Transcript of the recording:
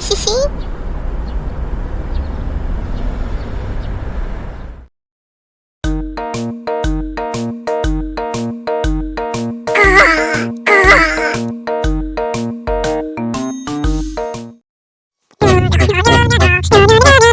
히히히 Yeah.